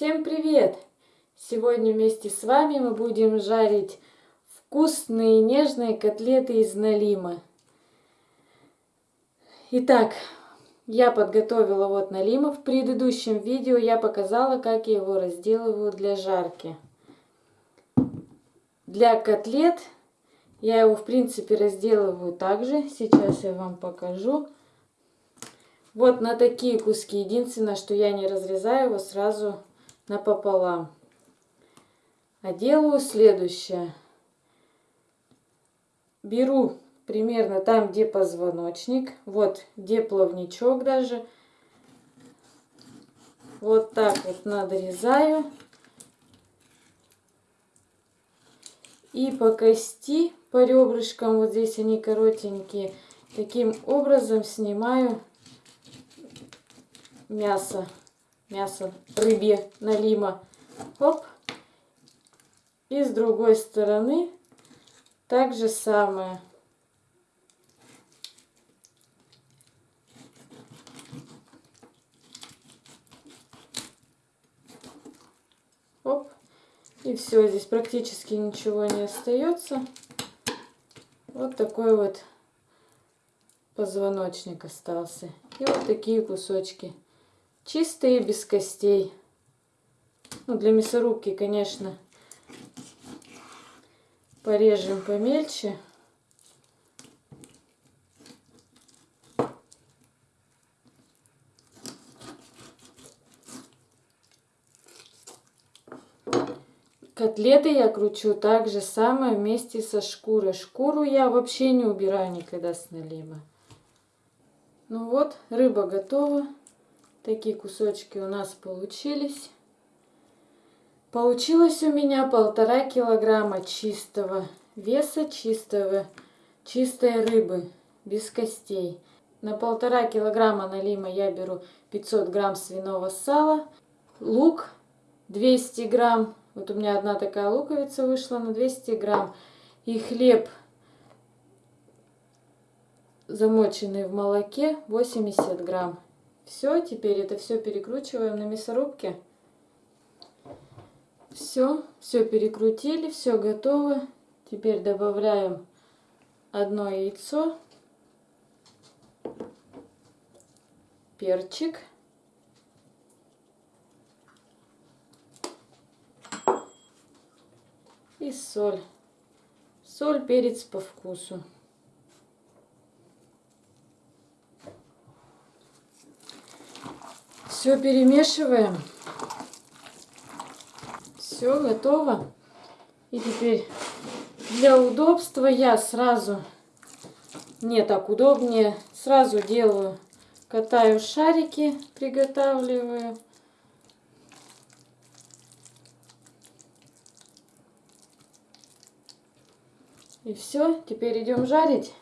Всем привет! Сегодня вместе с вами мы будем жарить вкусные нежные котлеты из налима. Итак, я подготовила вот налима. В предыдущем видео я показала, как я его разделываю для жарки. Для котлет я его в принципе разделываю также. Сейчас я вам покажу. Вот на такие куски. Единственное, что я не разрезаю его сразу напополам. А делаю следующее. Беру примерно там, где позвоночник, вот где плавничок даже. Вот так вот надрезаю. И по кости, по ребрышкам, вот здесь они коротенькие, таким образом снимаю мясо мясо рыбье налима. Оп. И с другой стороны так же самое. Оп. И все, здесь практически ничего не остается. Вот такой вот позвоночник остался. И вот такие кусочки. Чистые, без костей. Ну, для мясорубки, конечно, порежем помельче. Котлеты я кручу так же самое вместе со шкурой. Шкуру я вообще не убираю никогда с налима. Ну вот, рыба готова. Такие кусочки у нас получились. Получилось у меня полтора килограмма чистого веса, чистого, чистой рыбы, без костей. На полтора килограмма налима я беру 500 грамм свиного сала, лук 200 грамм, вот у меня одна такая луковица вышла на 200 грамм, и хлеб замоченный в молоке 80 грамм. Все, теперь это все перекручиваем на мясорубке. Все, все перекрутили, все готово. Теперь добавляем одно яйцо, перчик. И соль. Соль, перец по вкусу. Все перемешиваем. Все готово. И теперь для удобства я сразу, мне так удобнее, сразу делаю, катаю шарики, приготавливаю. И все, теперь идем жарить.